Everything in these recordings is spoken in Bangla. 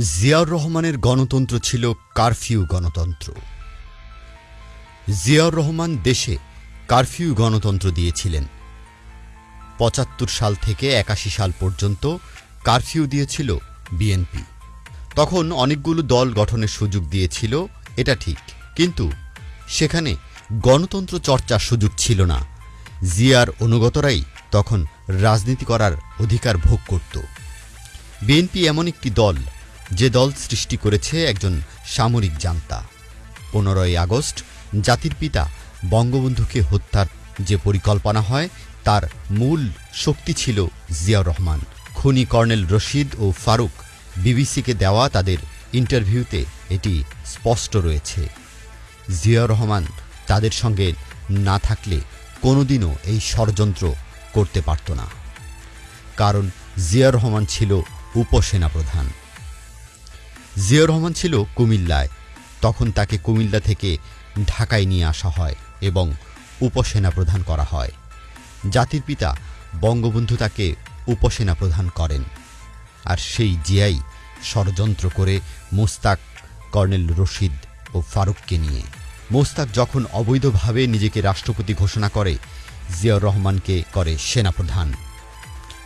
জিয়াউর রহমানের গণতন্ত্র ছিল কারফিউ গণতন্ত্র। জিয়াউর রহমান দেশে কারফিউ গণতন্ত্র দিয়েছিলেন। পঁচাত্তর সাল থেকে একাশি সাল পর্যন্ত কারফিউ দিয়েছিল বিএনপি। তখন অনেকগুলো দল গঠনের সুযোগ দিয়েছিল, এটা ঠিক। কিন্তু সেখানে গণতন্ত্র চর্চার সুযোগ ছিল না। জিয়ার অনুগতরাই তখন রাজনীতি করার অধিকার ভোগ করত। বিএনপি এমন একটি দল যে দল সৃষ্টি করেছে একজন সামরিক জান্তা। পনেরোই আগস্ট জাতির পিতা বঙ্গবন্ধুকে হত্যার যে পরিকল্পনা হয়, তার মূল শক্তি ছিল জিয়াউর রহমান। খুনি কর্নেল রশিদ ও ফারুক বিবিসিকে দেওয়া তাদের ইন্টারভিউতে এটি স্পষ্ট রয়েছে। জিয়াউর রহমান তাদের সঙ্গে না থাকলে কোনোদিনও এই ষড়যন্ত্র করতে পারত না। কারণ জিয়াউর রহমান ছিল উপসেনাপ্রধান। জিয়াউর রহমান ছিল কুমিল্লায়। তখন তাকে কুমিল্লা থেকে ঢাকায় নিয়ে আসা হয় এবং উপসেনা প্রধান করা হয়। জাতির পিতা বঙ্গবন্ধু তাকে উপসেনা প্রধান করেন। আর সেই জিয়াই ষড়যন্ত্র করে মোস্তাক, কর্নেল রশিদ ও ফারুককে নিয়ে। মোস্তাক যখন অবৈধভাবে নিজেকে রাষ্ট্রপতি ঘোষণা করে, জিয়াউর রহমানকে করে সেনাপ্রধান।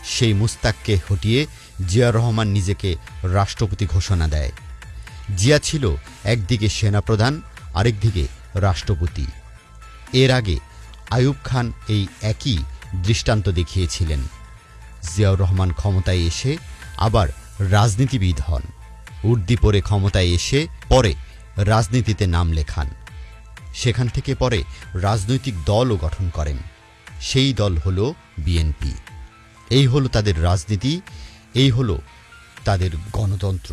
সেই মুস্তাককে হটিয়ে জিয়াউর রহমান নিজেকে রাষ্ট্রপতি ঘোষণা দেয়। জিয়া ছিল একদিকে সেনাপ্রধান, আরেকদিকে রাষ্ট্রপতি। এর আগে আয়ুব খান এই একই দৃষ্টান্ত দেখিয়েছিলেন। জিয়াউর রহমান ক্ষমতায় এসে আবার রাজনীতিবিদ হন। উর্দি পরে ক্ষমতায় এসে পরে রাজনীতিতে নাম লেখান। সেখান থেকে পরে রাজনৈতিক দলও গঠন করেন। সেই দল হল বিএনপি। এই হলো তাদের রাজনীতি এই হল তাদের গণতন্ত্র।